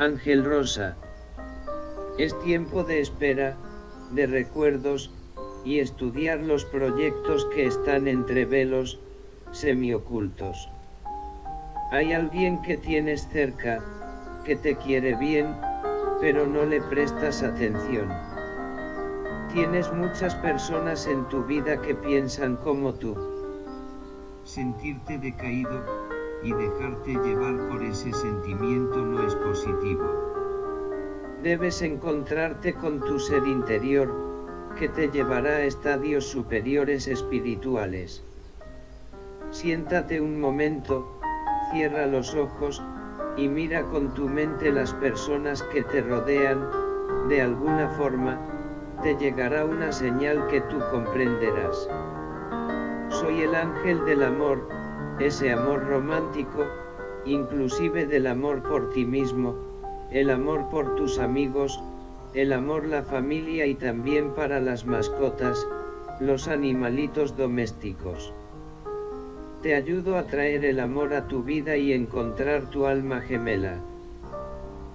Ángel Rosa. Es tiempo de espera, de recuerdos, y estudiar los proyectos que están entre velos, semiocultos. Hay alguien que tienes cerca, que te quiere bien, pero no le prestas atención. Tienes muchas personas en tu vida que piensan como tú. Sentirte decaído, y dejarte llevar por ese sentimiento no es positivo. Debes encontrarte con tu ser interior, que te llevará a estadios superiores espirituales. Siéntate un momento, cierra los ojos, y mira con tu mente las personas que te rodean, de alguna forma, te llegará una señal que tú comprenderás. Soy el ángel del amor, ese amor romántico, inclusive del amor por ti mismo, el amor por tus amigos, el amor la familia y también para las mascotas, los animalitos domésticos. Te ayudo a traer el amor a tu vida y encontrar tu alma gemela.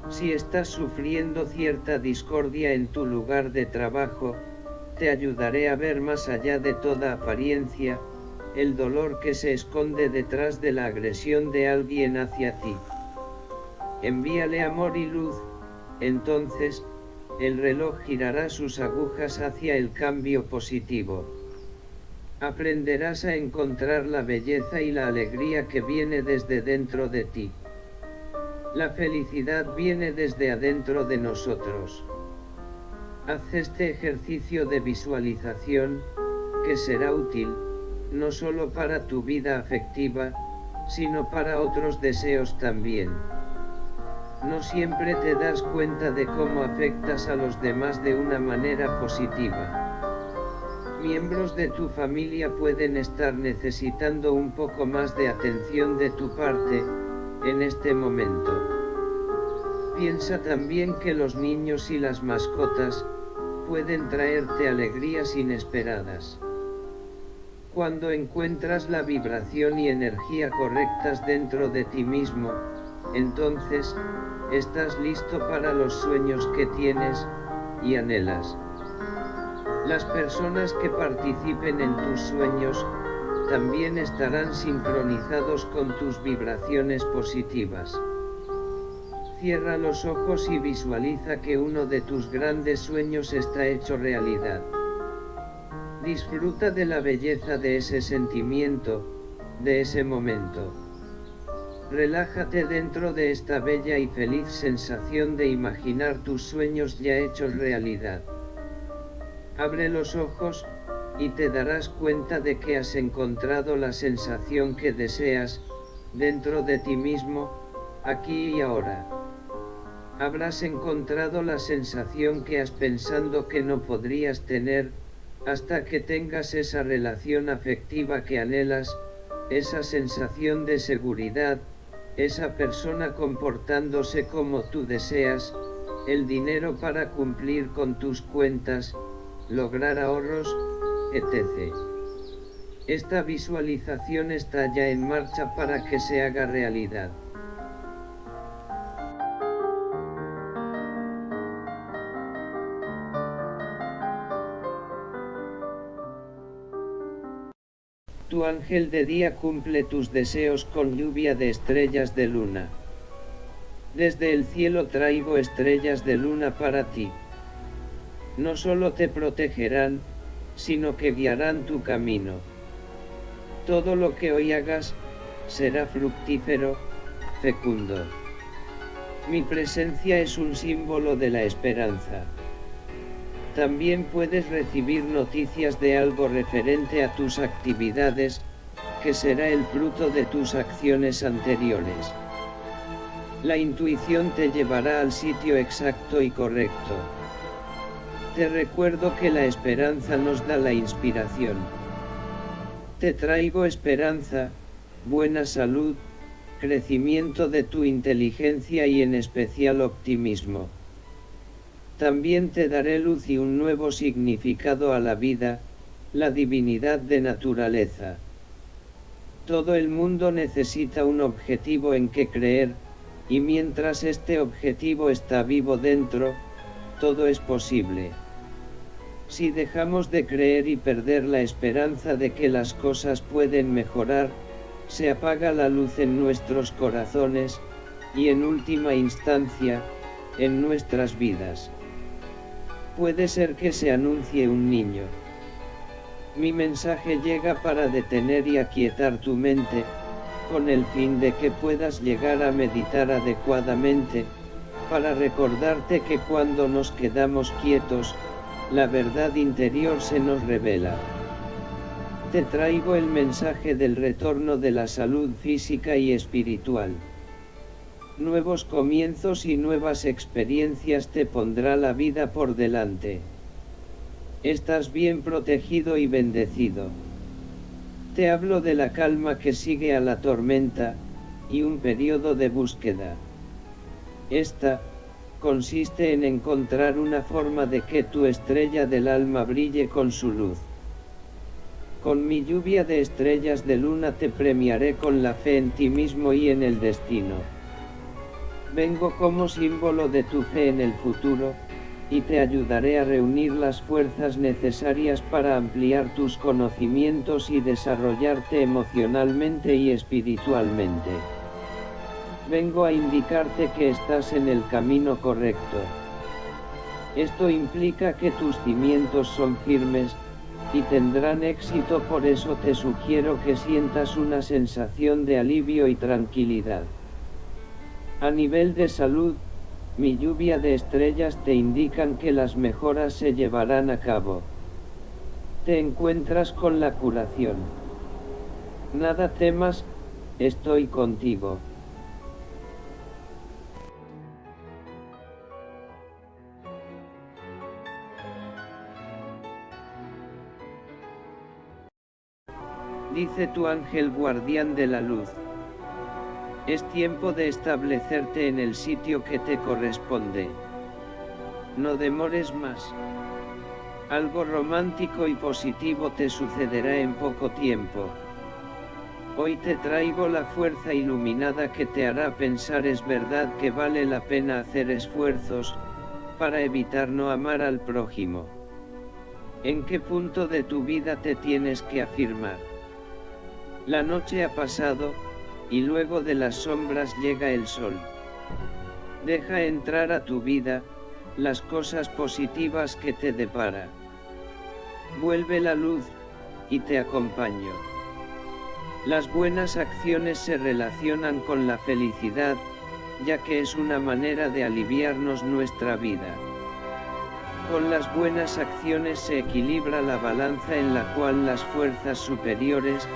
Si estás sufriendo cierta discordia en tu lugar de trabajo, te ayudaré a ver más allá de toda apariencia, el dolor que se esconde detrás de la agresión de alguien hacia ti. Envíale amor y luz, entonces, el reloj girará sus agujas hacia el cambio positivo. Aprenderás a encontrar la belleza y la alegría que viene desde dentro de ti. La felicidad viene desde adentro de nosotros. Haz este ejercicio de visualización, que será útil, no solo para tu vida afectiva, sino para otros deseos también. No siempre te das cuenta de cómo afectas a los demás de una manera positiva. Miembros de tu familia pueden estar necesitando un poco más de atención de tu parte, en este momento. Piensa también que los niños y las mascotas, pueden traerte alegrías inesperadas. Cuando encuentras la vibración y energía correctas dentro de ti mismo, entonces, estás listo para los sueños que tienes, y anhelas. Las personas que participen en tus sueños, también estarán sincronizados con tus vibraciones positivas. Cierra los ojos y visualiza que uno de tus grandes sueños está hecho realidad. Disfruta de la belleza de ese sentimiento, de ese momento. Relájate dentro de esta bella y feliz sensación de imaginar tus sueños ya hechos realidad. Abre los ojos, y te darás cuenta de que has encontrado la sensación que deseas, dentro de ti mismo, aquí y ahora. Habrás encontrado la sensación que has pensado que no podrías tener, hasta que tengas esa relación afectiva que anhelas, esa sensación de seguridad, esa persona comportándose como tú deseas, el dinero para cumplir con tus cuentas, lograr ahorros, etc. Esta visualización está ya en marcha para que se haga realidad. Ángel de día cumple tus deseos con lluvia de estrellas de luna. Desde el cielo traigo estrellas de luna para ti. No solo te protegerán, sino que guiarán tu camino. Todo lo que hoy hagas, será fructífero, fecundo. Mi presencia es un símbolo de la esperanza. También puedes recibir noticias de algo referente a tus actividades, que será el fruto de tus acciones anteriores. La intuición te llevará al sitio exacto y correcto. Te recuerdo que la esperanza nos da la inspiración. Te traigo esperanza, buena salud, crecimiento de tu inteligencia y en especial optimismo. También te daré luz y un nuevo significado a la vida, la divinidad de naturaleza. Todo el mundo necesita un objetivo en que creer, y mientras este objetivo está vivo dentro, todo es posible. Si dejamos de creer y perder la esperanza de que las cosas pueden mejorar, se apaga la luz en nuestros corazones, y en última instancia, en nuestras vidas. Puede ser que se anuncie un niño. Mi mensaje llega para detener y aquietar tu mente, con el fin de que puedas llegar a meditar adecuadamente, para recordarte que cuando nos quedamos quietos, la verdad interior se nos revela. Te traigo el mensaje del retorno de la salud física y espiritual. Nuevos comienzos y nuevas experiencias te pondrá la vida por delante. Estás bien protegido y bendecido. Te hablo de la calma que sigue a la tormenta, y un periodo de búsqueda. Esta, consiste en encontrar una forma de que tu estrella del alma brille con su luz. Con mi lluvia de estrellas de luna te premiaré con la fe en ti mismo y en el destino. Vengo como símbolo de tu fe en el futuro, y te ayudaré a reunir las fuerzas necesarias para ampliar tus conocimientos y desarrollarte emocionalmente y espiritualmente. Vengo a indicarte que estás en el camino correcto. Esto implica que tus cimientos son firmes, y tendrán éxito por eso te sugiero que sientas una sensación de alivio y tranquilidad. A nivel de salud, mi lluvia de estrellas te indican que las mejoras se llevarán a cabo. Te encuentras con la curación. Nada temas, estoy contigo. Dice tu ángel guardián de la luz. Es tiempo de establecerte en el sitio que te corresponde. No demores más. Algo romántico y positivo te sucederá en poco tiempo. Hoy te traigo la fuerza iluminada que te hará pensar es verdad que vale la pena hacer esfuerzos, para evitar no amar al prójimo. ¿En qué punto de tu vida te tienes que afirmar? La noche ha pasado, y luego de las sombras llega el sol. Deja entrar a tu vida, las cosas positivas que te depara. Vuelve la luz, y te acompaño. Las buenas acciones se relacionan con la felicidad, ya que es una manera de aliviarnos nuestra vida. Con las buenas acciones se equilibra la balanza en la cual las fuerzas superiores,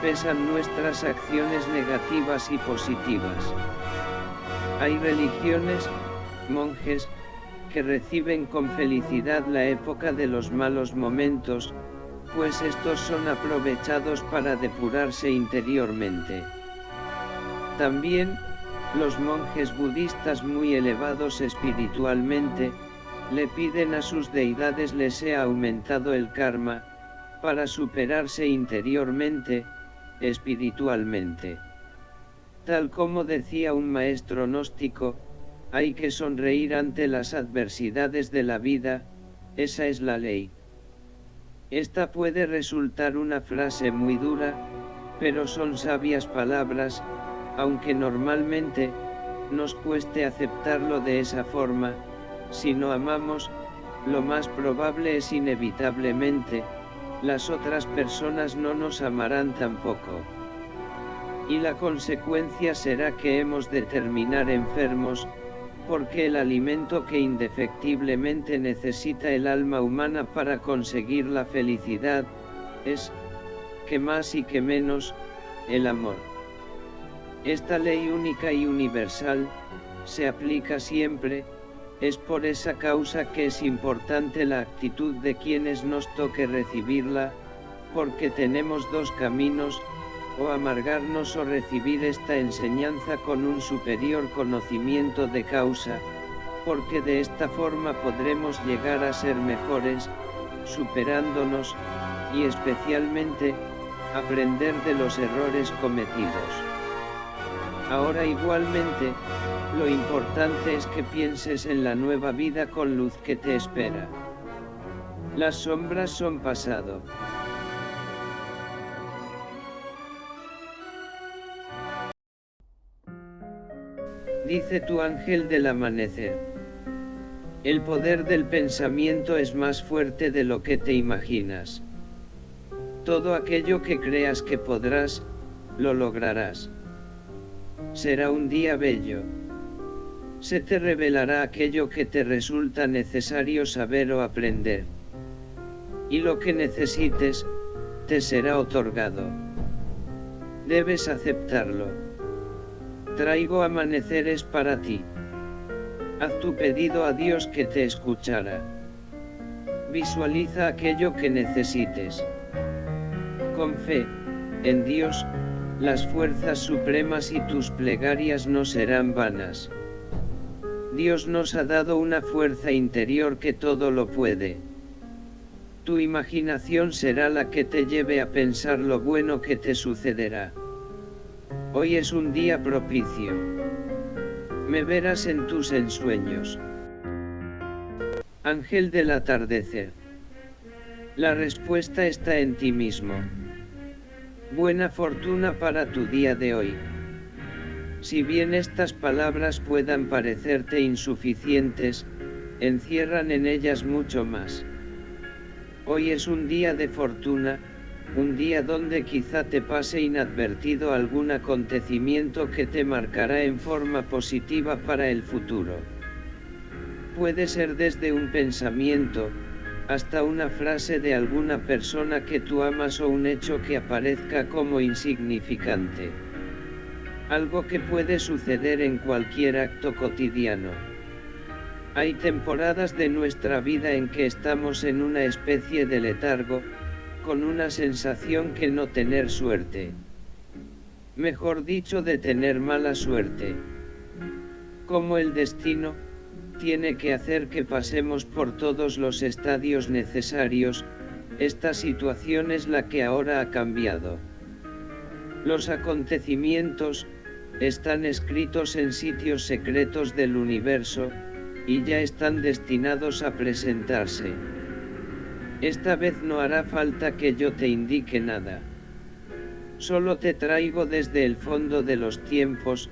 pesan nuestras acciones negativas y positivas. Hay religiones, monjes, que reciben con felicidad la época de los malos momentos, pues estos son aprovechados para depurarse interiormente. También, los monjes budistas muy elevados espiritualmente, le piden a sus deidades les sea aumentado el karma, para superarse interiormente, espiritualmente. Tal como decía un maestro gnóstico, hay que sonreír ante las adversidades de la vida, esa es la ley. Esta puede resultar una frase muy dura, pero son sabias palabras, aunque normalmente, nos cueste aceptarlo de esa forma, si no amamos, lo más probable es inevitablemente, las otras personas no nos amarán tampoco. Y la consecuencia será que hemos de terminar enfermos, porque el alimento que indefectiblemente necesita el alma humana para conseguir la felicidad, es, que más y que menos, el amor. Esta ley única y universal, se aplica siempre, es por esa causa que es importante la actitud de quienes nos toque recibirla, porque tenemos dos caminos, o amargarnos o recibir esta enseñanza con un superior conocimiento de causa, porque de esta forma podremos llegar a ser mejores, superándonos, y especialmente, aprender de los errores cometidos. Ahora igualmente, lo importante es que pienses en la nueva vida con luz que te espera. Las sombras son pasado. Dice tu ángel del amanecer. El poder del pensamiento es más fuerte de lo que te imaginas. Todo aquello que creas que podrás, lo lograrás. Será un día bello. Se te revelará aquello que te resulta necesario saber o aprender. Y lo que necesites, te será otorgado. Debes aceptarlo. Traigo amaneceres para ti. Haz tu pedido a Dios que te escuchará. Visualiza aquello que necesites. Con fe, en Dios, las fuerzas supremas y tus plegarias no serán vanas. Dios nos ha dado una fuerza interior que todo lo puede. Tu imaginación será la que te lleve a pensar lo bueno que te sucederá. Hoy es un día propicio. Me verás en tus ensueños. Ángel del atardecer. La respuesta está en ti mismo. Buena fortuna para tu día de hoy. Si bien estas palabras puedan parecerte insuficientes, encierran en ellas mucho más. Hoy es un día de fortuna, un día donde quizá te pase inadvertido algún acontecimiento que te marcará en forma positiva para el futuro. Puede ser desde un pensamiento, hasta una frase de alguna persona que tú amas o un hecho que aparezca como insignificante. Algo que puede suceder en cualquier acto cotidiano. Hay temporadas de nuestra vida en que estamos en una especie de letargo, con una sensación que no tener suerte. Mejor dicho de tener mala suerte. Como el destino, tiene que hacer que pasemos por todos los estadios necesarios, esta situación es la que ahora ha cambiado. Los acontecimientos, están escritos en sitios secretos del universo, y ya están destinados a presentarse. Esta vez no hará falta que yo te indique nada. Solo te traigo desde el fondo de los tiempos,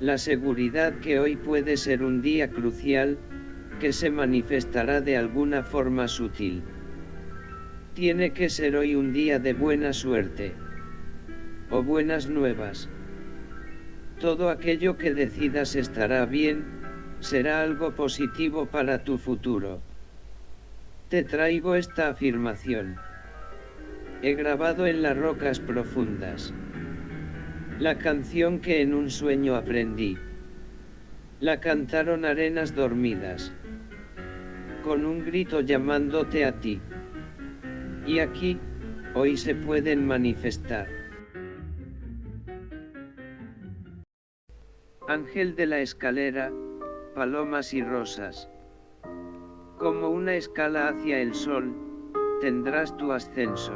la seguridad que hoy puede ser un día crucial, que se manifestará de alguna forma sutil. Tiene que ser hoy un día de buena suerte. O buenas nuevas. Todo aquello que decidas estará bien, será algo positivo para tu futuro. Te traigo esta afirmación. He grabado en las rocas profundas. La canción que en un sueño aprendí. La cantaron arenas dormidas. Con un grito llamándote a ti. Y aquí, hoy se pueden manifestar. Ángel de la escalera, palomas y rosas. Como una escala hacia el sol, tendrás tu ascenso.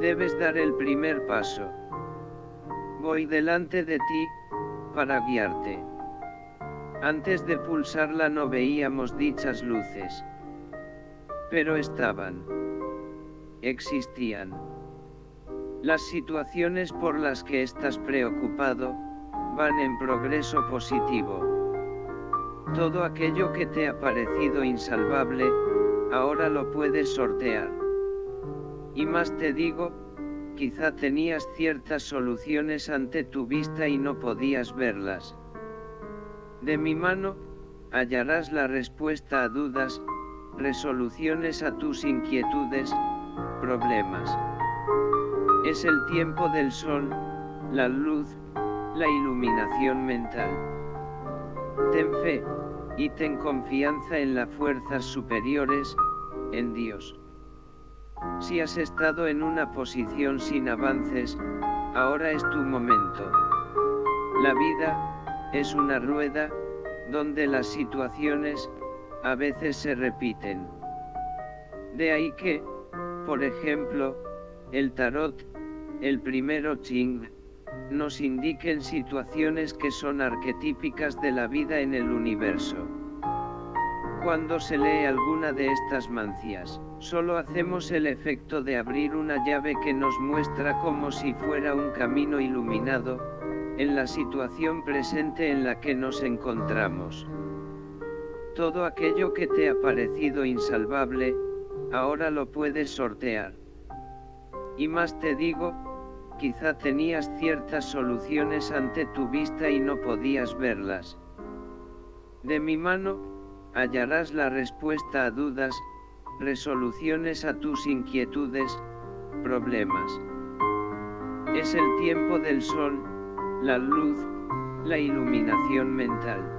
Debes dar el primer paso. Voy delante de ti, para guiarte. Antes de pulsarla no veíamos dichas luces. Pero estaban. Existían. Las situaciones por las que estás preocupado, van en progreso positivo. Todo aquello que te ha parecido insalvable, ahora lo puedes sortear. Y más te digo, quizá tenías ciertas soluciones ante tu vista y no podías verlas. De mi mano, hallarás la respuesta a dudas, resoluciones a tus inquietudes, problemas. Es el tiempo del sol, la luz, la iluminación mental. Ten fe, y ten confianza en las fuerzas superiores, en Dios. Si has estado en una posición sin avances, ahora es tu momento. La vida, es una rueda, donde las situaciones, a veces se repiten. De ahí que, por ejemplo, el tarot, el primero Ching, nos indiquen situaciones que son arquetípicas de la vida en el universo. Cuando se lee alguna de estas mancias, solo hacemos el efecto de abrir una llave que nos muestra como si fuera un camino iluminado, en la situación presente en la que nos encontramos. Todo aquello que te ha parecido insalvable, ahora lo puedes sortear. Y más te digo, quizá tenías ciertas soluciones ante tu vista y no podías verlas. De mi mano, hallarás la respuesta a dudas, resoluciones a tus inquietudes, problemas. Es el tiempo del sol, la luz, la iluminación mental.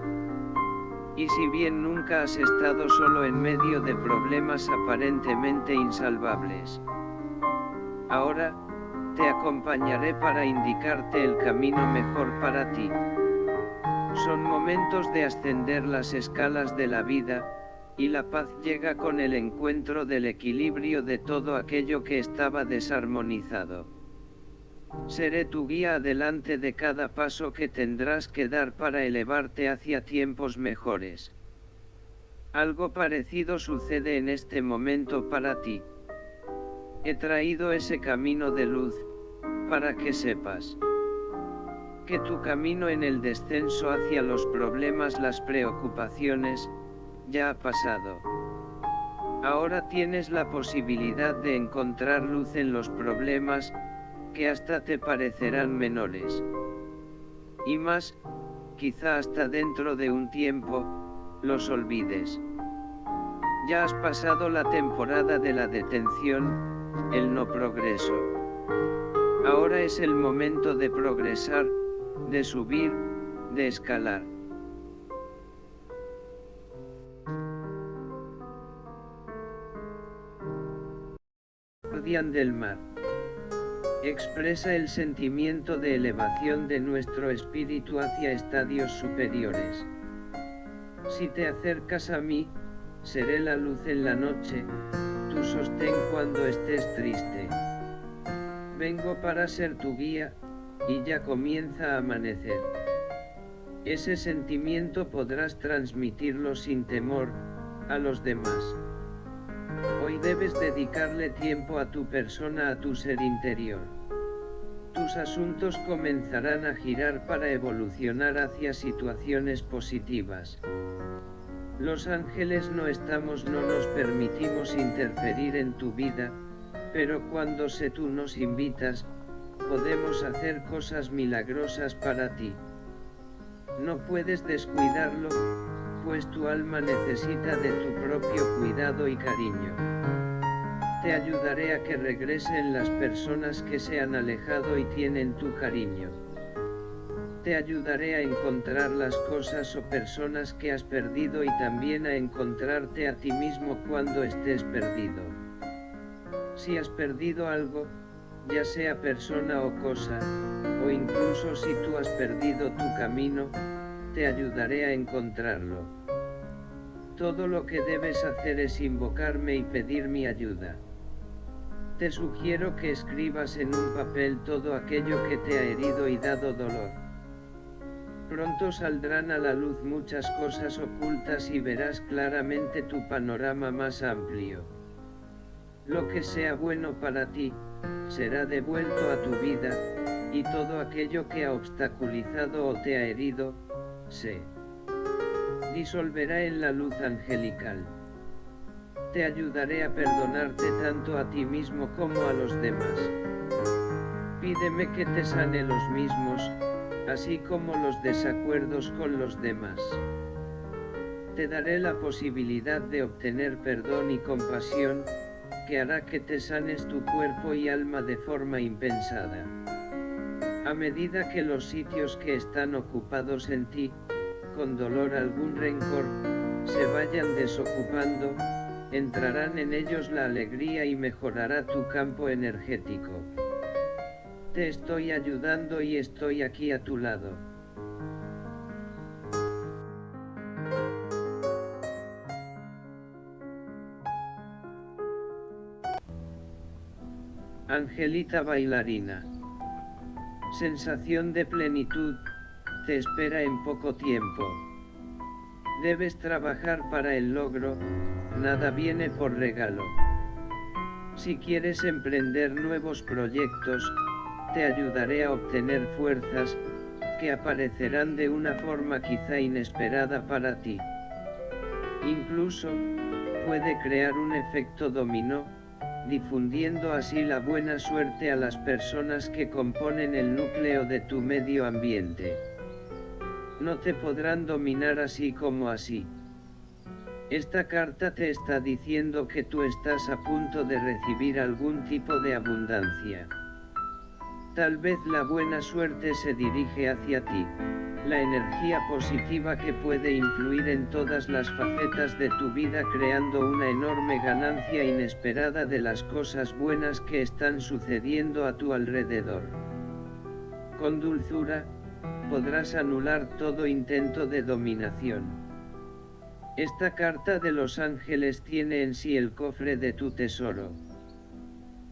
Y si bien nunca has estado solo en medio de problemas aparentemente insalvables, ahora, te acompañaré para indicarte el camino mejor para ti. Son momentos de ascender las escalas de la vida, y la paz llega con el encuentro del equilibrio de todo aquello que estaba desarmonizado. Seré tu guía adelante de cada paso que tendrás que dar para elevarte hacia tiempos mejores. Algo parecido sucede en este momento para ti. He traído ese camino de luz, para que sepas que tu camino en el descenso hacia los problemas, las preocupaciones, ya ha pasado. Ahora tienes la posibilidad de encontrar luz en los problemas, que hasta te parecerán menores. Y más, quizá hasta dentro de un tiempo, los olvides. Ya has pasado la temporada de la detención, el no progreso. Ahora es el momento de progresar, de subir, de escalar. Guardián del mar. Expresa el sentimiento de elevación de nuestro espíritu hacia estadios superiores. Si te acercas a mí, seré la luz en la noche, tu sostén cuando estés triste. Vengo para ser tu guía, y ya comienza a amanecer. Ese sentimiento podrás transmitirlo sin temor, a los demás. Hoy debes dedicarle tiempo a tu persona, a tu ser interior. Tus asuntos comenzarán a girar para evolucionar hacia situaciones positivas. Los ángeles no estamos, no nos permitimos interferir en tu vida, pero cuando se tú nos invitas, podemos hacer cosas milagrosas para ti. No puedes descuidarlo, pues tu alma necesita de tu propio cuidado y cariño. Te ayudaré a que regresen las personas que se han alejado y tienen tu cariño. Te ayudaré a encontrar las cosas o personas que has perdido y también a encontrarte a ti mismo cuando estés perdido. Si has perdido algo, ya sea persona o cosa, o incluso si tú has perdido tu camino, te ayudaré a encontrarlo. Todo lo que debes hacer es invocarme y pedir mi ayuda. Te sugiero que escribas en un papel todo aquello que te ha herido y dado dolor. Pronto saldrán a la luz muchas cosas ocultas y verás claramente tu panorama más amplio. Lo que sea bueno para ti, será devuelto a tu vida, y todo aquello que ha obstaculizado o te ha herido, se disolverá en la luz angelical. Te ayudaré a perdonarte tanto a ti mismo como a los demás. Pídeme que te sane los mismos, así como los desacuerdos con los demás. Te daré la posibilidad de obtener perdón y compasión, que hará que te sanes tu cuerpo y alma de forma impensada. A medida que los sitios que están ocupados en ti, con dolor algún rencor, se vayan desocupando, entrarán en ellos la alegría y mejorará tu campo energético. Te estoy ayudando y estoy aquí a tu lado. Angelita bailarina. Sensación de plenitud, te espera en poco tiempo. Debes trabajar para el logro, nada viene por regalo. Si quieres emprender nuevos proyectos, te ayudaré a obtener fuerzas, que aparecerán de una forma quizá inesperada para ti. Incluso, puede crear un efecto dominó, difundiendo así la buena suerte a las personas que componen el núcleo de tu medio ambiente. No te podrán dominar así como así. Esta carta te está diciendo que tú estás a punto de recibir algún tipo de abundancia. Tal vez la buena suerte se dirige hacia ti, la energía positiva que puede influir en todas las facetas de tu vida creando una enorme ganancia inesperada de las cosas buenas que están sucediendo a tu alrededor. Con dulzura, podrás anular todo intento de dominación. Esta carta de los ángeles tiene en sí el cofre de tu tesoro.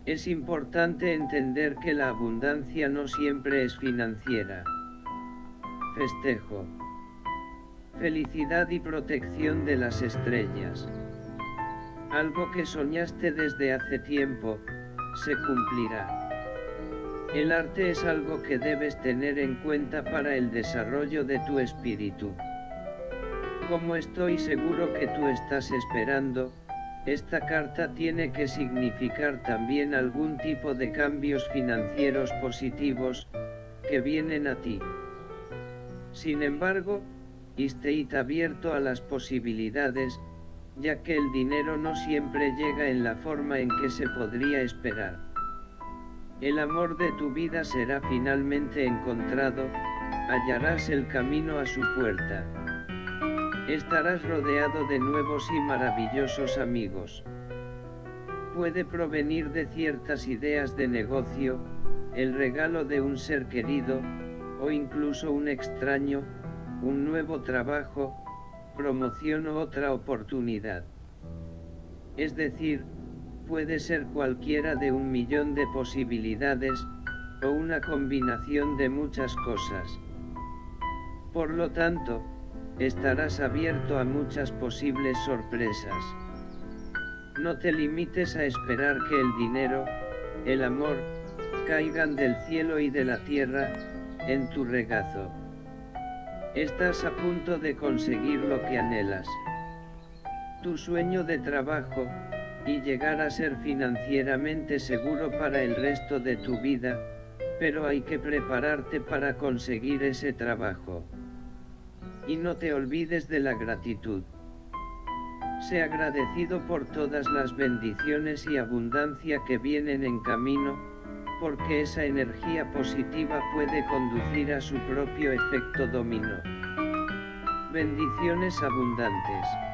Es importante entender que la abundancia no siempre es financiera. Festejo. Felicidad y protección de las estrellas. Algo que soñaste desde hace tiempo, se cumplirá. El arte es algo que debes tener en cuenta para el desarrollo de tu espíritu. Como estoy seguro que tú estás esperando, esta carta tiene que significar también algún tipo de cambios financieros positivos, que vienen a ti. Sin embargo, estéis abierto a las posibilidades, ya que el dinero no siempre llega en la forma en que se podría esperar. El amor de tu vida será finalmente encontrado, hallarás el camino a su puerta. Estarás rodeado de nuevos y maravillosos amigos. Puede provenir de ciertas ideas de negocio, el regalo de un ser querido, o incluso un extraño, un nuevo trabajo, promoción o otra oportunidad. Es decir, puede ser cualquiera de un millón de posibilidades, o una combinación de muchas cosas. Por lo tanto, estarás abierto a muchas posibles sorpresas. No te limites a esperar que el dinero, el amor, caigan del cielo y de la tierra, en tu regazo. Estás a punto de conseguir lo que anhelas. Tu sueño de trabajo, y llegar a ser financieramente seguro para el resto de tu vida, pero hay que prepararte para conseguir ese trabajo. Y no te olvides de la gratitud. Sé agradecido por todas las bendiciones y abundancia que vienen en camino, porque esa energía positiva puede conducir a su propio efecto dominó. Bendiciones abundantes.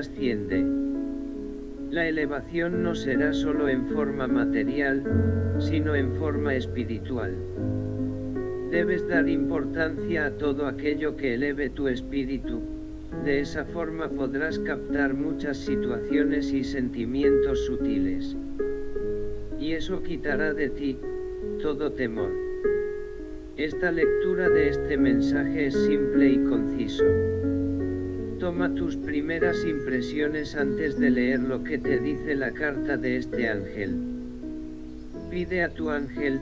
Ángel asciende. La elevación no será solo en forma material, sino en forma espiritual. Debes dar importancia a todo aquello que eleve tu espíritu, de esa forma podrás captar muchas situaciones y sentimientos sutiles. Y eso quitará de ti, todo temor. Esta lectura de este mensaje es simple y conciso. Toma tus primeras impresiones antes de leer lo que te dice la carta de este ángel. Pide a tu ángel,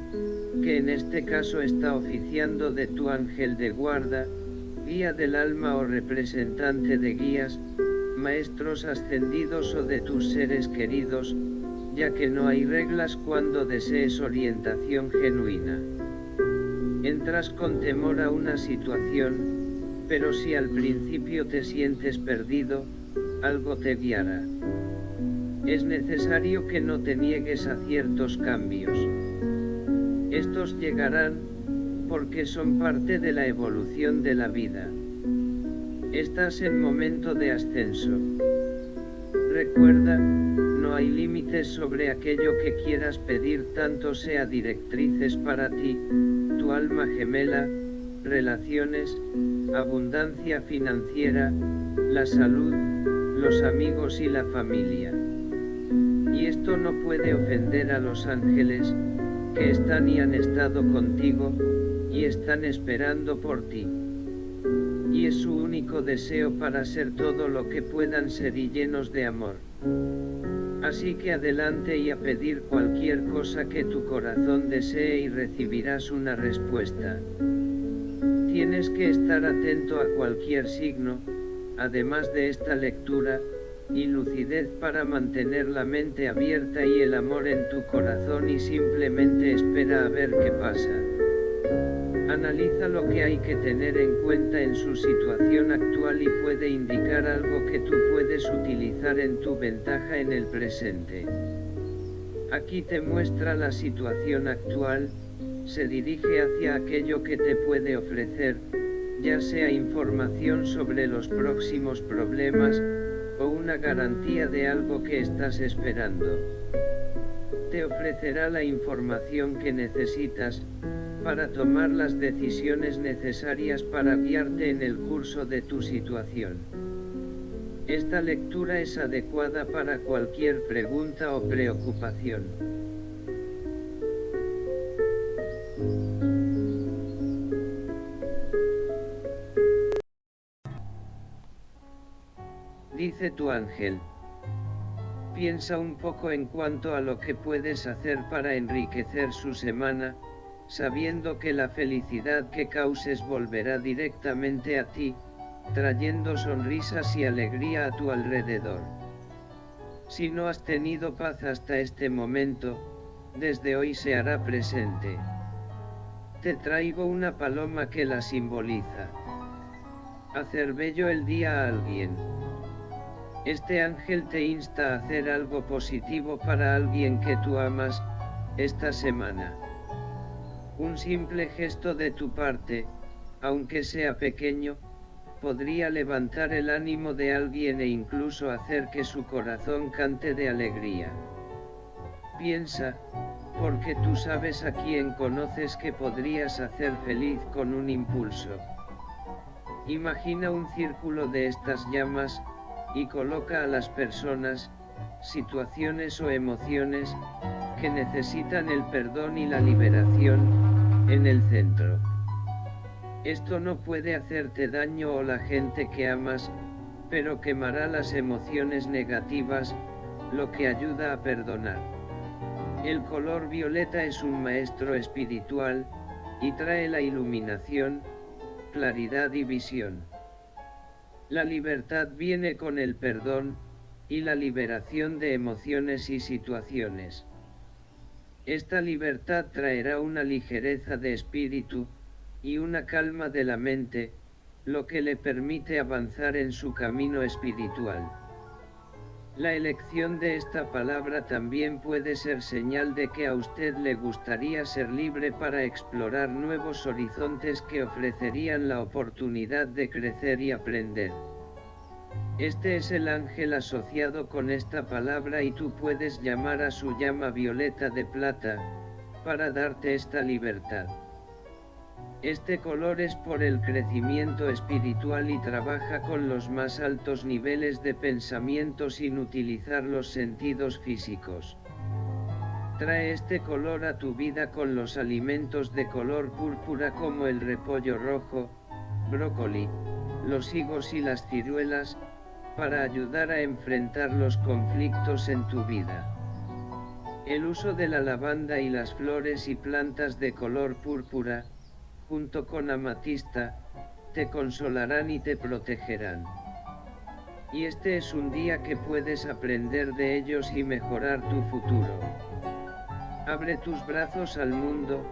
que en este caso está oficiando de tu ángel de guarda, guía del alma o representante de guías, maestros ascendidos o de tus seres queridos, ya que no hay reglas cuando desees orientación genuina. Entras con temor a una situación, pero si al principio te sientes perdido, algo te guiará. Es necesario que no te niegues a ciertos cambios. Estos llegarán, porque son parte de la evolución de la vida. Estás en momento de ascenso. recuerda, no hay límites sobre aquello que quieras pedir tanto sea directrices para ti, tu alma gemela, relaciones, abundancia financiera, la salud, los amigos y la familia. Y esto no puede ofender a los ángeles, que están y han estado contigo, y están esperando por ti. Y es su único deseo para ser todo lo que puedan ser y llenos de amor. Así que adelante y a pedir cualquier cosa que tu corazón desee y recibirás una respuesta. Tienes que estar atento a cualquier signo, además de esta lectura, y lucidez para mantener la mente abierta y el amor en tu corazón y simplemente espera a ver qué pasa. Analiza lo que hay que tener en cuenta en su situación actual y puede indicar algo que tú puedes utilizar en tu ventaja en el presente. Aquí te muestra la situación actual, se dirige hacia aquello que te puede ofrecer, ya sea información sobre los próximos problemas, o una garantía de algo que estás esperando. Te ofrecerá la información que necesitas, para tomar las decisiones necesarias para guiarte en el curso de tu situación. Esta lectura es adecuada para cualquier pregunta o preocupación. Tu ángel. Piensa un poco en cuanto a lo que puedes hacer para enriquecer su semana, sabiendo que la felicidad que causes volverá directamente a ti, trayendo sonrisas y alegría a tu alrededor. Si no has tenido paz hasta este momento, desde hoy se hará presente. Te traigo una paloma que la simboliza. Hacer bello el día a alguien. Este ángel te insta a hacer algo positivo para alguien que tú amas, esta semana. Un simple gesto de tu parte, aunque sea pequeño, podría levantar el ánimo de alguien e incluso hacer que su corazón cante de alegría. Piensa, porque tú sabes a quién conoces que podrías hacer feliz con un impulso. Imagina un círculo de estas llamas, y coloca a las personas, situaciones o emociones, que necesitan el perdón y la liberación, en el centro. Esto no puede hacerte daño o la gente que amas, pero quemará las emociones negativas, lo que ayuda a perdonar. El color violeta es un maestro espiritual, y trae la iluminación, claridad y visión. La libertad viene con el perdón, y la liberación de emociones y situaciones. Esta libertad traerá una ligereza de espíritu, y una calma de la mente, lo que le permite avanzar en su camino espiritual. La elección de esta palabra también puede ser señal de que a usted le gustaría ser libre para explorar nuevos horizontes que ofrecerían la oportunidad de crecer y aprender. Este es el ángel asociado con esta palabra y tú puedes llamar a su llama violeta de plata, para darte esta libertad. Este color es por el crecimiento espiritual y trabaja con los más altos niveles de pensamiento sin utilizar los sentidos físicos. Trae este color a tu vida con los alimentos de color púrpura como el repollo rojo, brócoli, los higos y las ciruelas, para ayudar a enfrentar los conflictos en tu vida. El uso de la lavanda y las flores y plantas de color púrpura, junto con amatista, te consolarán y te protegerán. Y este es un día que puedes aprender de ellos y mejorar tu futuro. Abre tus brazos al mundo,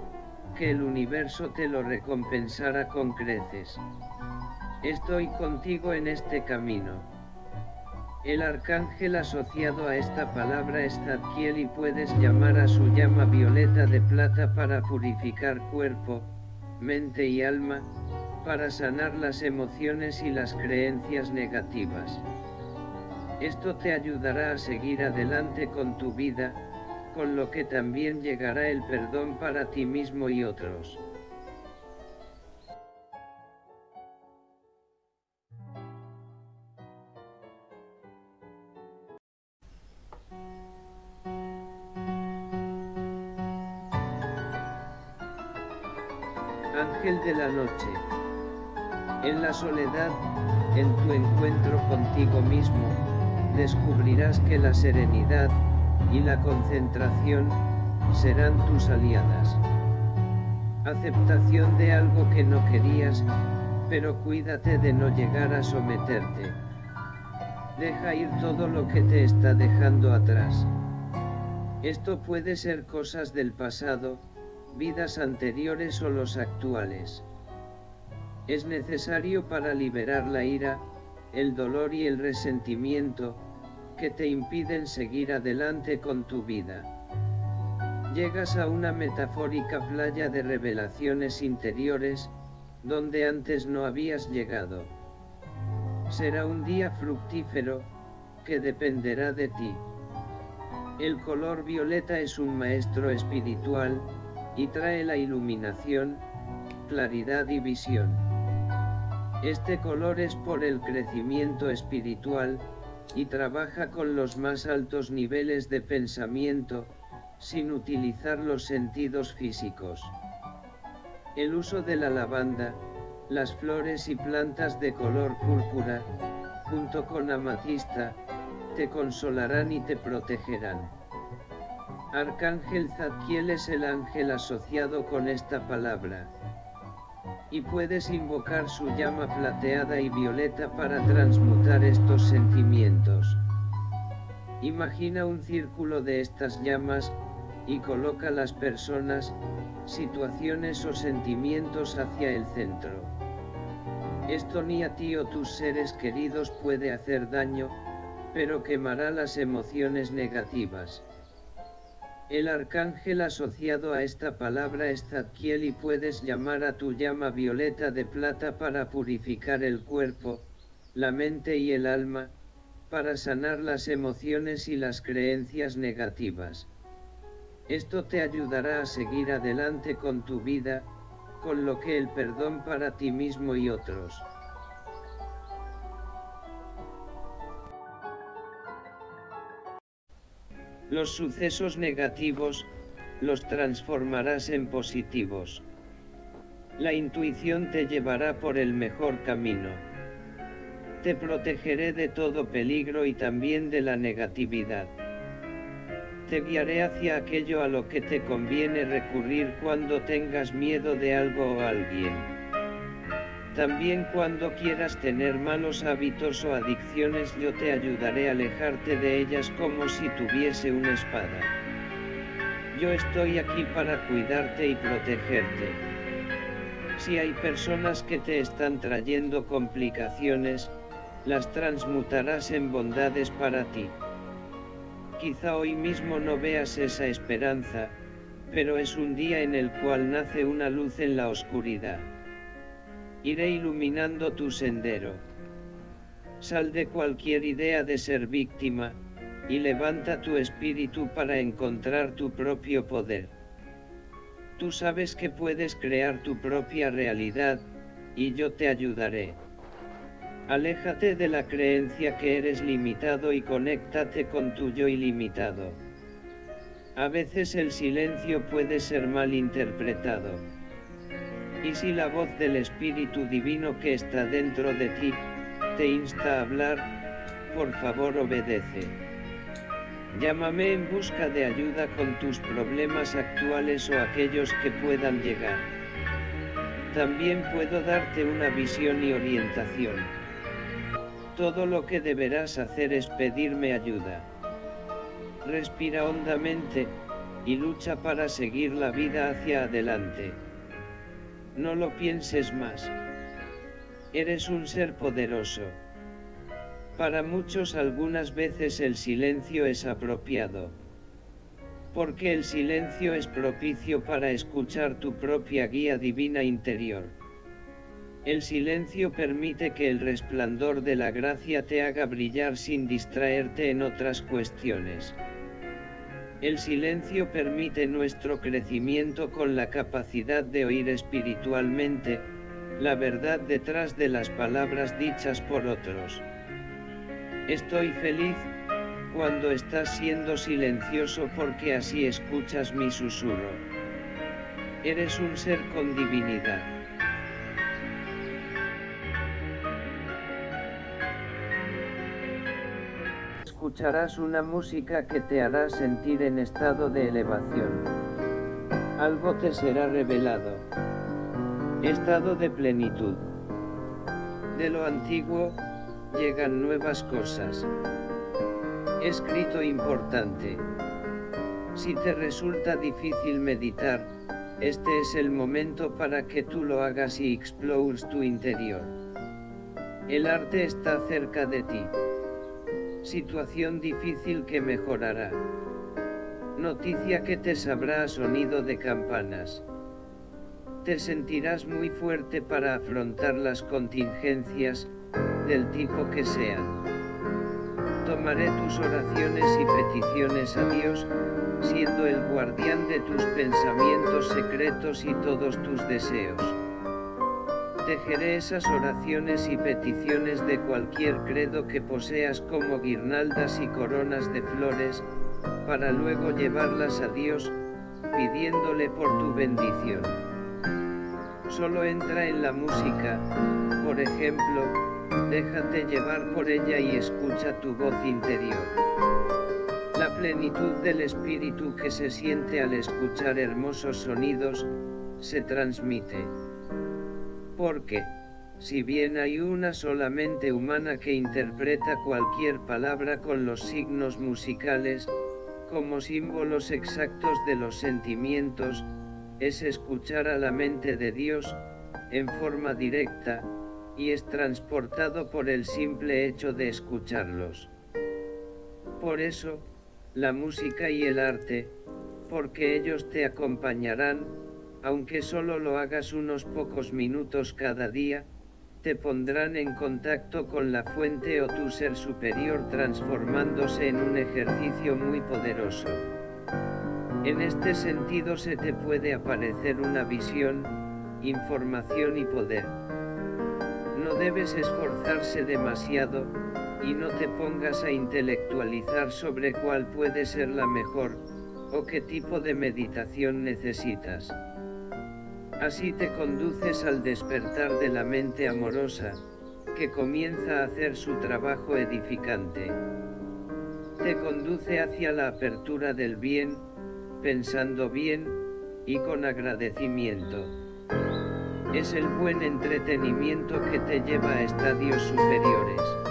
que el universo te lo recompensará con creces. Estoy contigo en este camino. El arcángel asociado a esta palabra es Zadkiel y puedes llamar a su llama violeta de plata para purificar cuerpo, mente y alma, para sanar las emociones y las creencias negativas. Esto te ayudará a seguir adelante con tu vida, con lo que también llegará el perdón para ti mismo y otros. Ángel de la noche. En la soledad, en tu encuentro contigo mismo, descubrirás que la serenidad y la concentración serán tus aliadas. Aceptación de algo que no querías, pero cuídate de no llegar a someterte. Deja ir todo lo que te está dejando atrás. Esto puede ser cosas del pasado, vidas anteriores o los actuales. Es necesario para liberar la ira, el dolor y el resentimiento, que te impiden seguir adelante con tu vida. Llegas a una metafórica playa de revelaciones interiores, donde antes no habías llegado. Será un día fructífero, que dependerá de ti. El color violeta es un maestro espiritual, y trae la iluminación, claridad y visión. Este color es por el crecimiento espiritual, y trabaja con los más altos niveles de pensamiento, sin utilizar los sentidos físicos. El uso de la lavanda, las flores y plantas de color púrpura, junto con amatista, te consolarán y te protegerán. Arcángel Zadkiel es el ángel asociado con esta palabra. Y puedes invocar su llama plateada y violeta para transmutar estos sentimientos. Imagina un círculo de estas llamas, y coloca las personas, situaciones o sentimientos hacia el centro. Esto ni a ti o tus seres queridos puede hacer daño, pero quemará las emociones negativas. El arcángel asociado a esta palabra es Zadkiel y puedes llamar a tu llama violeta de plata para purificar el cuerpo, la mente y el alma, para sanar las emociones y las creencias negativas. Esto te ayudará a seguir adelante con tu vida, con lo que el perdón para ti mismo y otros. Los sucesos negativos, los transformarás en positivos. La intuición te llevará por el mejor camino. Te protegeré de todo peligro y también de la negatividad. Te guiaré hacia aquello a lo que te conviene recurrir cuando tengas miedo de algo o alguien. También cuando quieras tener malos hábitos o adicciones yo te ayudaré a alejarte de ellas como si tuviese una espada. Yo estoy aquí para cuidarte y protegerte. Si hay personas que te están trayendo complicaciones, las transmutarás en bondades para ti. Quizá hoy mismo no veas esa esperanza, pero es un día en el cual nace una luz en la oscuridad iré iluminando tu sendero. Sal de cualquier idea de ser víctima, y levanta tu espíritu para encontrar tu propio poder. Tú sabes que puedes crear tu propia realidad, y yo te ayudaré. Aléjate de la creencia que eres limitado y conéctate con tu yo ilimitado. A veces el silencio puede ser mal interpretado. Y si la voz del Espíritu Divino que está dentro de ti, te insta a hablar, por favor obedece. Llámame en busca de ayuda con tus problemas actuales o aquellos que puedan llegar. También puedo darte una visión y orientación. Todo lo que deberás hacer es pedirme ayuda. Respira hondamente, y lucha para seguir la vida hacia adelante. No lo pienses más. Eres un ser poderoso. Para muchos algunas veces el silencio es apropiado. Porque el silencio es propicio para escuchar tu propia guía divina interior. El silencio permite que el resplandor de la gracia te haga brillar sin distraerte en otras cuestiones. El silencio permite nuestro crecimiento con la capacidad de oír espiritualmente, la verdad detrás de las palabras dichas por otros. Estoy feliz, cuando estás siendo silencioso porque así escuchas mi susurro. Eres un ser con divinidad. Escucharás una música que te hará sentir en estado de elevación. Algo te será revelado. Estado de plenitud. De lo antiguo, llegan nuevas cosas. Escrito importante. Si te resulta difícil meditar, este es el momento para que tú lo hagas y explores tu interior. El arte está cerca de ti. Situación difícil que mejorará. Noticia que te sabrá a sonido de campanas. Te sentirás muy fuerte para afrontar las contingencias, del tipo que sean. Tomaré tus oraciones y peticiones a Dios, siendo el guardián de tus pensamientos secretos y todos tus deseos. Tejeré esas oraciones y peticiones de cualquier credo que poseas como guirnaldas y coronas de flores, para luego llevarlas a Dios, pidiéndole por tu bendición. Solo entra en la música, por ejemplo, déjate llevar por ella y escucha tu voz interior. La plenitud del espíritu que se siente al escuchar hermosos sonidos, se transmite. Porque, si bien hay una solamente humana que interpreta cualquier palabra con los signos musicales, como símbolos exactos de los sentimientos, es escuchar a la mente de Dios, en forma directa, y es transportado por el simple hecho de escucharlos. Por eso, la música y el arte, porque ellos te acompañarán, aunque solo lo hagas unos pocos minutos cada día, te pondrán en contacto con la fuente o tu ser superior transformándose en un ejercicio muy poderoso. En este sentido se te puede aparecer una visión, información y poder. No debes esforzarse demasiado, y no te pongas a intelectualizar sobre cuál puede ser la mejor, o qué tipo de meditación necesitas. Así te conduces al despertar de la mente amorosa, que comienza a hacer su trabajo edificante. Te conduce hacia la apertura del bien, pensando bien, y con agradecimiento. Es el buen entretenimiento que te lleva a estadios superiores.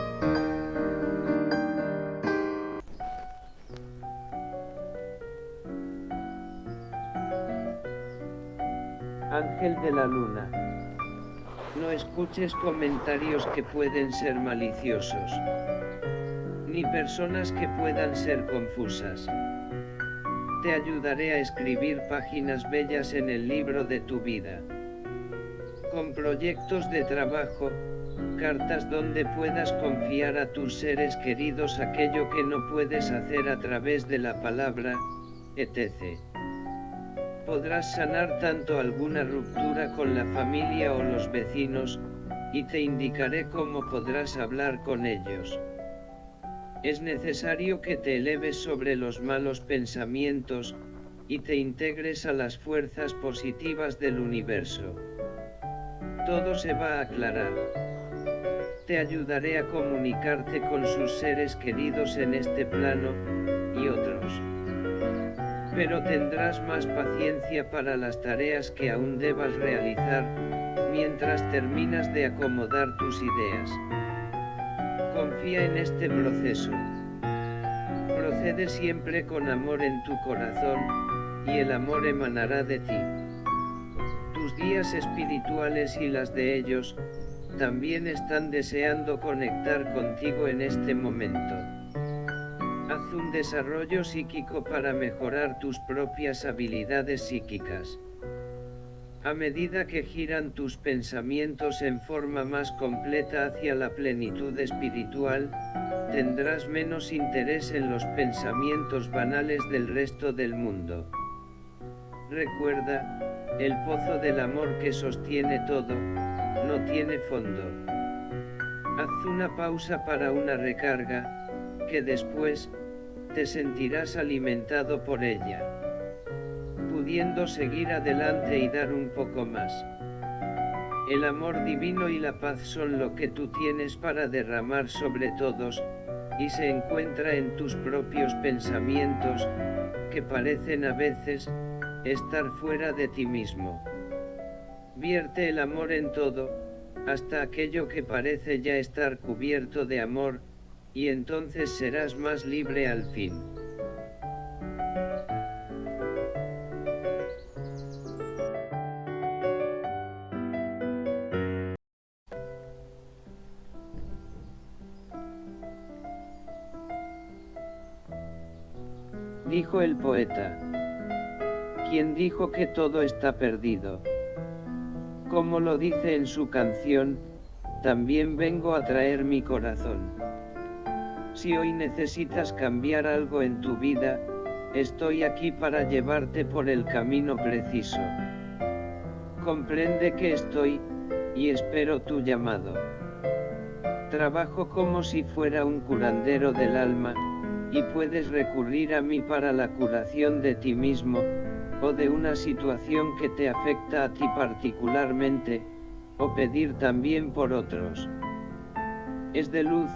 De la Luna. No escuches comentarios que pueden ser maliciosos, ni personas que puedan ser confusas. Te ayudaré a escribir páginas bellas en el libro de tu vida. Con proyectos de trabajo, cartas donde puedas confiar a tus seres queridos aquello que no puedes hacer a través de la palabra, etc podrás sanar tanto alguna ruptura con la familia o los vecinos, y te indicaré cómo podrás hablar con ellos. Es necesario que te eleves sobre los malos pensamientos, y te integres a las fuerzas positivas del universo. Todo se va a aclarar. Te ayudaré a comunicarte con sus seres queridos en este plano, y otros pero tendrás más paciencia para las tareas que aún debas realizar, mientras terminas de acomodar tus ideas. Confía en este proceso. Procede siempre con amor en tu corazón, y el amor emanará de ti. Tus guías espirituales y las de ellos, también están deseando conectar contigo en este momento. Haz un desarrollo psíquico para mejorar tus propias habilidades psíquicas. A medida que giran tus pensamientos en forma más completa hacia la plenitud espiritual, tendrás menos interés en los pensamientos banales del resto del mundo. Recuerda, el pozo del amor que sostiene todo, no tiene fondo. Haz una pausa para una recarga, que después, te sentirás alimentado por ella pudiendo seguir adelante y dar un poco más. El amor divino y la paz son lo que tú tienes para derramar sobre todos, y se encuentra en tus propios pensamientos, que parecen a veces, estar fuera de ti mismo. Vierte el amor en todo, hasta aquello que parece ya estar cubierto de amor, y entonces serás más libre al fin. dijo el poeta. ¿Quién dijo que todo está perdido? Como lo dice en su canción, también vengo a traer mi corazón. Si hoy necesitas cambiar algo en tu vida, estoy aquí para llevarte por el camino preciso. Comprende que estoy, y espero tu llamado. Trabajo como si fuera un curandero del alma, y puedes recurrir a mí para la curación de ti mismo, o de una situación que te afecta a ti particularmente, o pedir también por otros. Es de luz,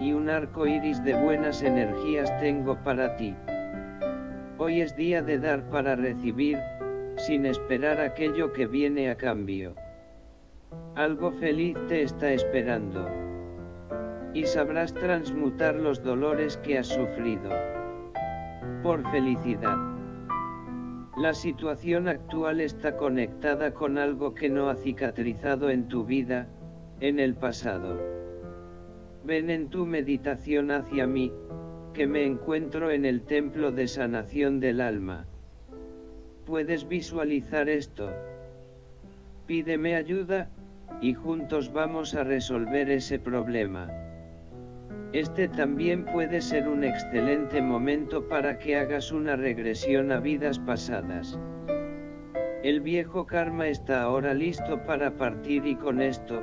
y un arco iris de buenas energías tengo para ti. Hoy es día de dar para recibir, sin esperar aquello que viene a cambio. Algo feliz te está esperando y sabrás transmutar los dolores que has sufrido. Por felicidad. La situación actual está conectada con algo que no ha cicatrizado en tu vida, en el pasado. Ven en tu meditación hacia mí, que me encuentro en el templo de sanación del alma. ¿Puedes visualizar esto? Pídeme ayuda, y juntos vamos a resolver ese problema. Este también puede ser un excelente momento para que hagas una regresión a vidas pasadas. El viejo karma está ahora listo para partir y con esto,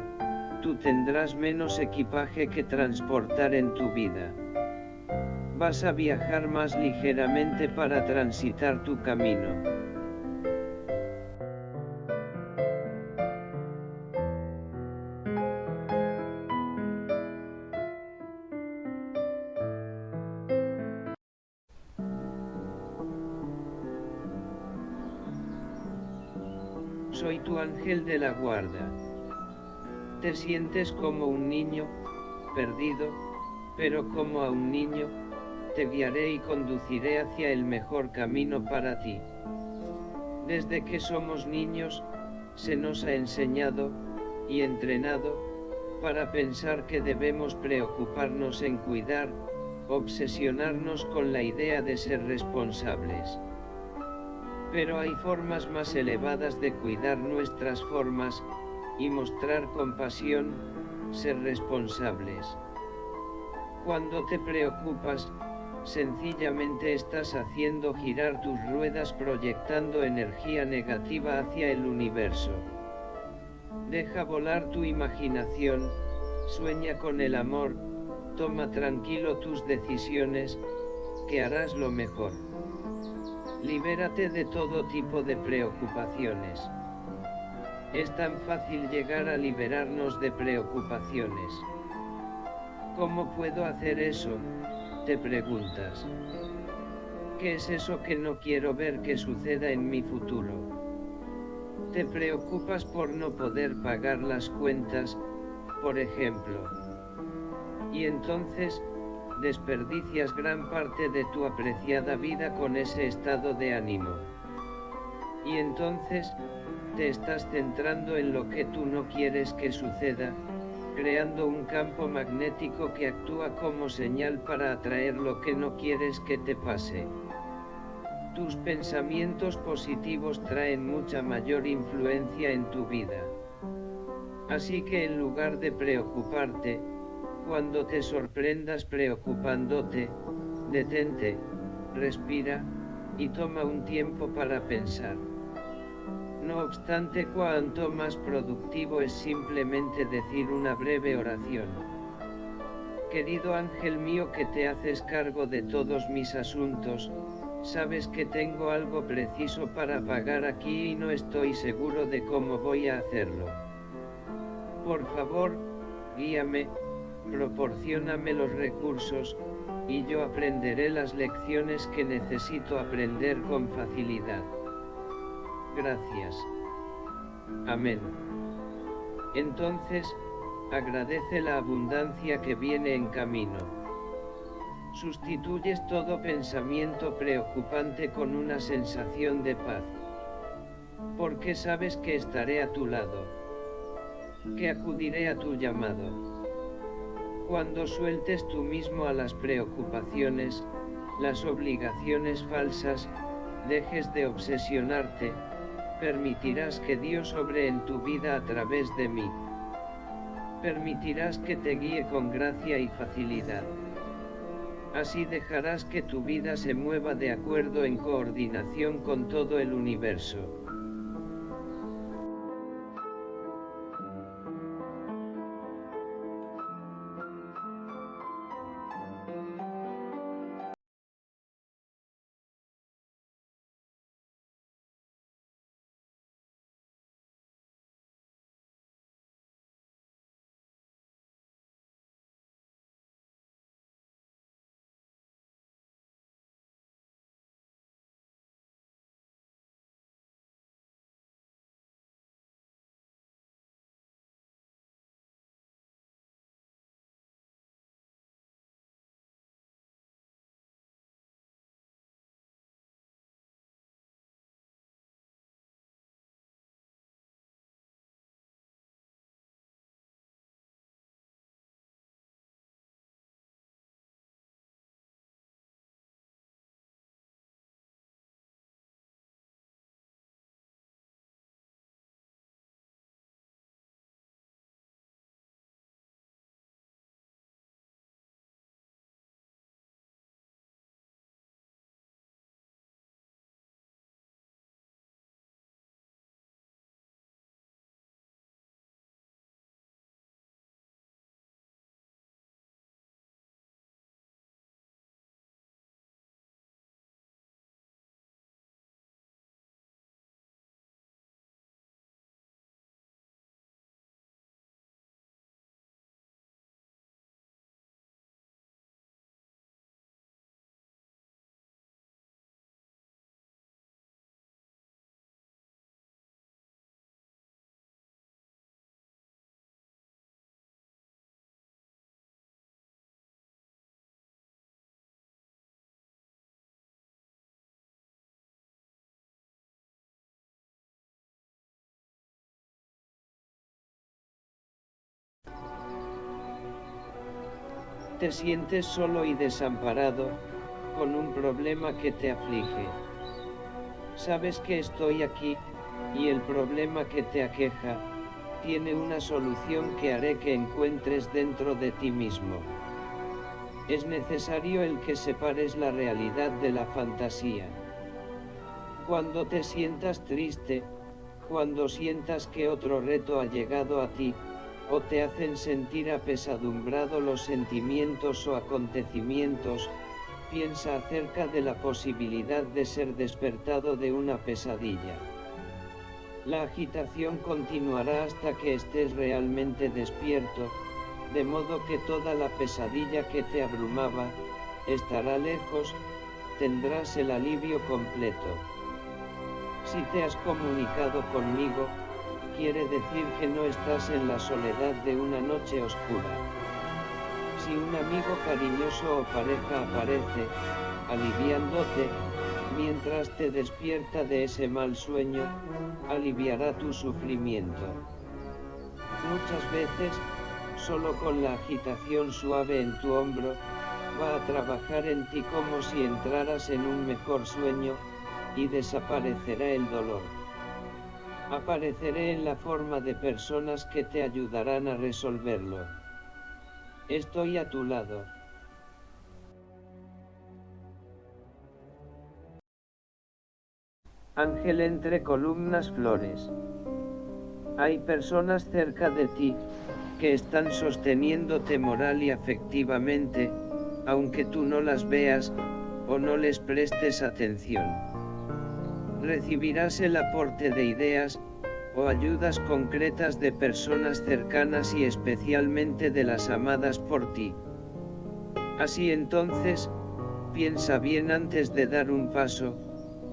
tú tendrás menos equipaje que transportar en tu vida. Vas a viajar más ligeramente para transitar tu camino. soy tu ángel de la guarda. Te sientes como un niño, perdido, pero como a un niño, te guiaré y conduciré hacia el mejor camino para ti. Desde que somos niños, se nos ha enseñado, y entrenado, para pensar que debemos preocuparnos en cuidar, obsesionarnos con la idea de ser responsables. Pero hay formas más elevadas de cuidar nuestras formas, y mostrar compasión, ser responsables. Cuando te preocupas, sencillamente estás haciendo girar tus ruedas proyectando energía negativa hacia el universo. Deja volar tu imaginación, sueña con el amor, toma tranquilo tus decisiones, que harás lo mejor. Libérate de todo tipo de preocupaciones. Es tan fácil llegar a liberarnos de preocupaciones. ¿Cómo puedo hacer eso? Te preguntas. ¿Qué es eso que no quiero ver que suceda en mi futuro? Te preocupas por no poder pagar las cuentas, por ejemplo. Y entonces, desperdicias gran parte de tu apreciada vida con ese estado de ánimo. Y entonces, te estás centrando en lo que tú no quieres que suceda, creando un campo magnético que actúa como señal para atraer lo que no quieres que te pase. Tus pensamientos positivos traen mucha mayor influencia en tu vida. Así que en lugar de preocuparte, cuando te sorprendas preocupándote, detente, respira, y toma un tiempo para pensar. No obstante, cuanto más productivo es simplemente decir una breve oración. Querido ángel mío que te haces cargo de todos mis asuntos, sabes que tengo algo preciso para pagar aquí y no estoy seguro de cómo voy a hacerlo. Por favor, guíame, proporcioname los recursos, y yo aprenderé las lecciones que necesito aprender con facilidad. Gracias. Amén. Entonces, agradece la abundancia que viene en camino. Sustituyes todo pensamiento preocupante con una sensación de paz. Porque sabes que estaré a tu lado. Que acudiré a tu llamado. Cuando sueltes tú mismo a las preocupaciones, las obligaciones falsas, dejes de obsesionarte, permitirás que Dios obre en tu vida a través de mí. Permitirás que te guíe con gracia y facilidad. Así dejarás que tu vida se mueva de acuerdo en coordinación con todo el universo. Te sientes solo y desamparado, con un problema que te aflige. Sabes que estoy aquí, y el problema que te aqueja, tiene una solución que haré que encuentres dentro de ti mismo. Es necesario el que separes la realidad de la fantasía. Cuando te sientas triste, cuando sientas que otro reto ha llegado a ti, o te hacen sentir apesadumbrado los sentimientos o acontecimientos, piensa acerca de la posibilidad de ser despertado de una pesadilla. La agitación continuará hasta que estés realmente despierto, de modo que toda la pesadilla que te abrumaba, estará lejos, tendrás el alivio completo. Si te has comunicado conmigo, quiere decir que no estás en la soledad de una noche oscura. Si un amigo cariñoso o pareja aparece, aliviándote, mientras te despierta de ese mal sueño, aliviará tu sufrimiento. Muchas veces, solo con la agitación suave en tu hombro, va a trabajar en ti como si entraras en un mejor sueño, y desaparecerá el dolor. Apareceré en la forma de personas que te ayudarán a resolverlo. Estoy a tu lado. Ángel entre columnas flores. Hay personas cerca de ti, que están sosteniéndote moral y afectivamente, aunque tú no las veas, o no les prestes atención. Recibirás el aporte de ideas, o ayudas concretas de personas cercanas y especialmente de las amadas por ti. Así entonces, piensa bien antes de dar un paso,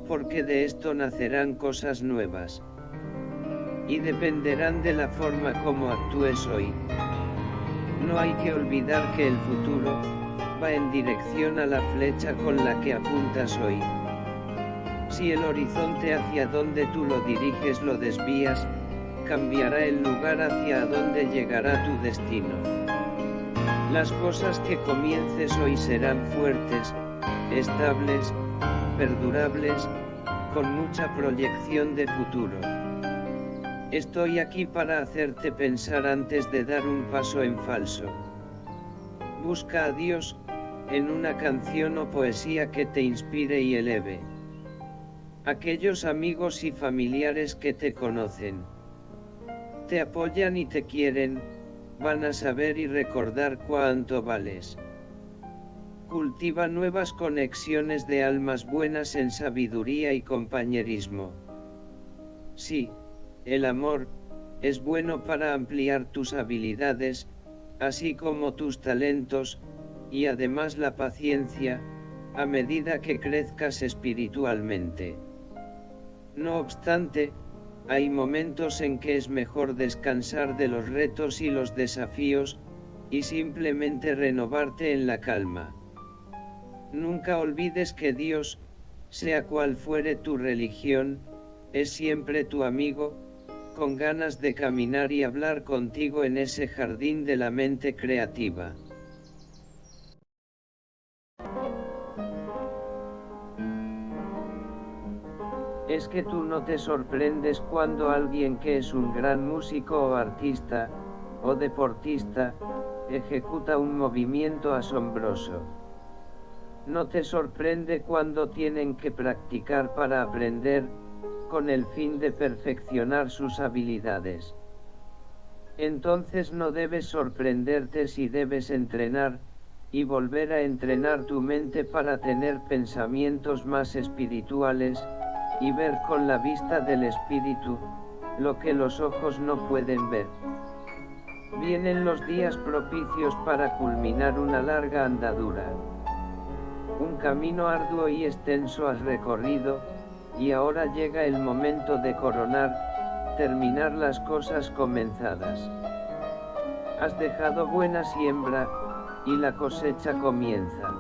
porque de esto nacerán cosas nuevas y dependerán de la forma como actúes hoy. No hay que olvidar que el futuro, va en dirección a la flecha con la que apuntas hoy. Si el horizonte hacia donde tú lo diriges lo desvías, cambiará el lugar hacia donde llegará tu destino. Las cosas que comiences hoy serán fuertes, estables, perdurables, con mucha proyección de futuro. Estoy aquí para hacerte pensar antes de dar un paso en falso. Busca a Dios, en una canción o poesía que te inspire y eleve. Aquellos amigos y familiares que te conocen, te apoyan y te quieren, van a saber y recordar cuánto vales. Cultiva nuevas conexiones de almas buenas en sabiduría y compañerismo. Sí, el amor, es bueno para ampliar tus habilidades, así como tus talentos, y además la paciencia, a medida que crezcas espiritualmente. No obstante, hay momentos en que es mejor descansar de los retos y los desafíos, y simplemente renovarte en la calma. Nunca olvides que Dios, sea cual fuere tu religión, es siempre tu amigo, con ganas de caminar y hablar contigo en ese jardín de la mente creativa. Es que tú no te sorprendes cuando alguien que es un gran músico o artista, o deportista, ejecuta un movimiento asombroso. No te sorprende cuando tienen que practicar para aprender, con el fin de perfeccionar sus habilidades. Entonces no debes sorprenderte si debes entrenar, y volver a entrenar tu mente para tener pensamientos más espirituales, y ver con la vista del espíritu, lo que los ojos no pueden ver. Vienen los días propicios para culminar una larga andadura. Un camino arduo y extenso has recorrido, y ahora llega el momento de coronar, terminar las cosas comenzadas. Has dejado buena siembra, y la cosecha comienza.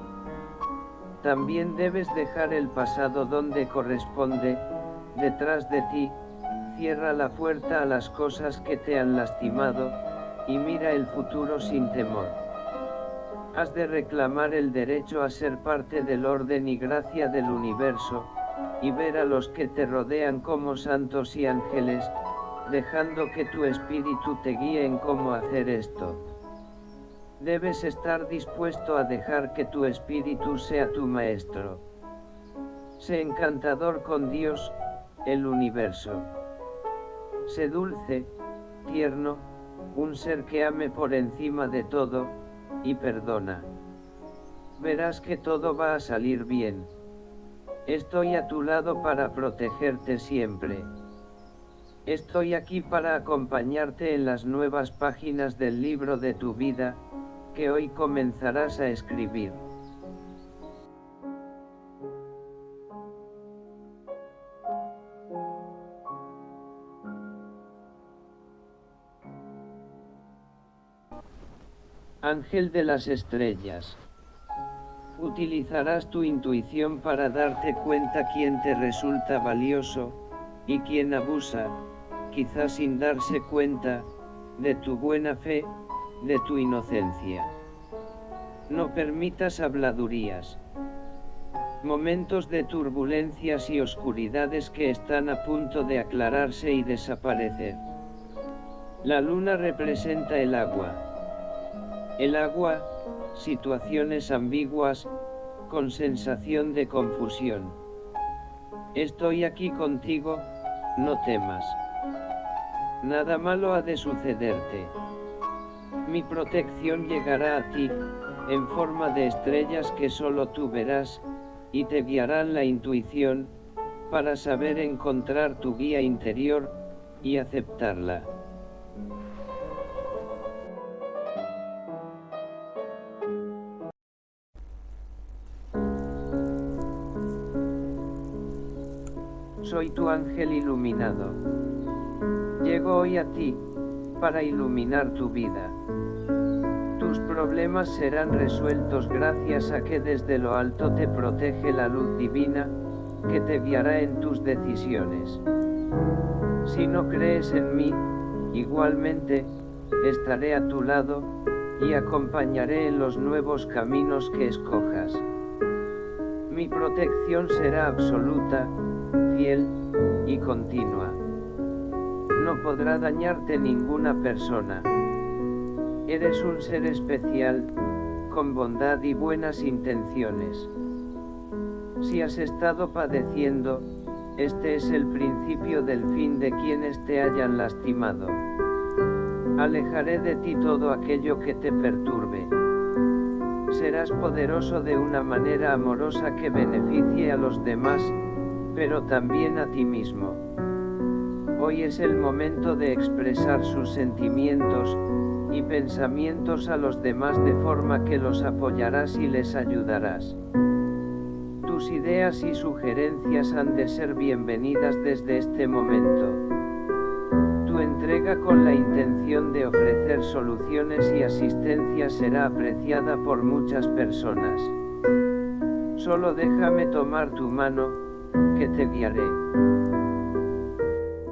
También debes dejar el pasado donde corresponde, detrás de ti, cierra la puerta a las cosas que te han lastimado, y mira el futuro sin temor. Has de reclamar el derecho a ser parte del orden y gracia del universo, y ver a los que te rodean como santos y ángeles, dejando que tu espíritu te guíe en cómo hacer esto. Debes estar dispuesto a dejar que tu espíritu sea tu maestro. Sé encantador con Dios, el universo. Sé dulce, tierno, un ser que ame por encima de todo, y perdona. Verás que todo va a salir bien. Estoy a tu lado para protegerte siempre. Estoy aquí para acompañarte en las nuevas páginas del libro de tu vida, que hoy comenzarás a escribir. Ángel de las estrellas. Utilizarás tu intuición para darte cuenta quién te resulta valioso, y quién abusa, quizás sin darse cuenta, de tu buena fe, de tu inocencia. No permitas habladurías. Momentos de turbulencias y oscuridades que están a punto de aclararse y desaparecer. La luna representa el agua. El agua, situaciones ambiguas, con sensación de confusión. Estoy aquí contigo, no temas. Nada malo ha de sucederte. Mi protección llegará a ti, en forma de estrellas que solo tú verás, y te guiarán la intuición, para saber encontrar tu guía interior, y aceptarla. Soy tu ángel iluminado. Llego hoy a ti, para iluminar tu vida. Tus problemas serán resueltos gracias a que desde lo alto te protege la luz divina, que te guiará en tus decisiones. Si no crees en mí, igualmente, estaré a tu lado, y acompañaré en los nuevos caminos que escojas. Mi protección será absoluta, fiel, y continua. No podrá dañarte ninguna persona. Eres un ser especial, con bondad y buenas intenciones. Si has estado padeciendo, este es el principio del fin de quienes te hayan lastimado. Alejaré de ti todo aquello que te perturbe. Serás poderoso de una manera amorosa que beneficie a los demás, pero también a ti mismo. Hoy es el momento de expresar sus sentimientos y pensamientos a los demás de forma que los apoyarás y les ayudarás. Tus ideas y sugerencias han de ser bienvenidas desde este momento. Tu entrega con la intención de ofrecer soluciones y asistencia será apreciada por muchas personas. Solo déjame tomar tu mano, que te guiaré.